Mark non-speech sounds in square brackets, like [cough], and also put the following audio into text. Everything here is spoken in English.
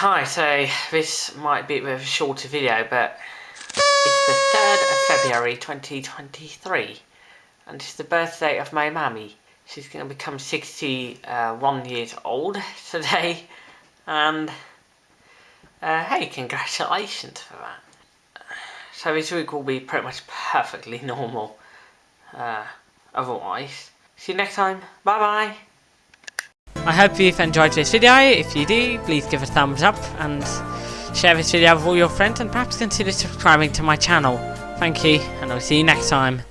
Hi, so this might be a bit of a shorter video, but it's the 3rd of February 2023, and it's the birthday of my mammy. She's going to become 61 years old [laughs] today, and uh, hey, congratulations for that. So this week will be pretty much perfectly [laughs] normal, uh, otherwise. See you next time, bye bye! I hope you've enjoyed this video. If you do, please give a thumbs up and share this video with all your friends and perhaps consider subscribing to my channel. Thank you, and I'll see you next time.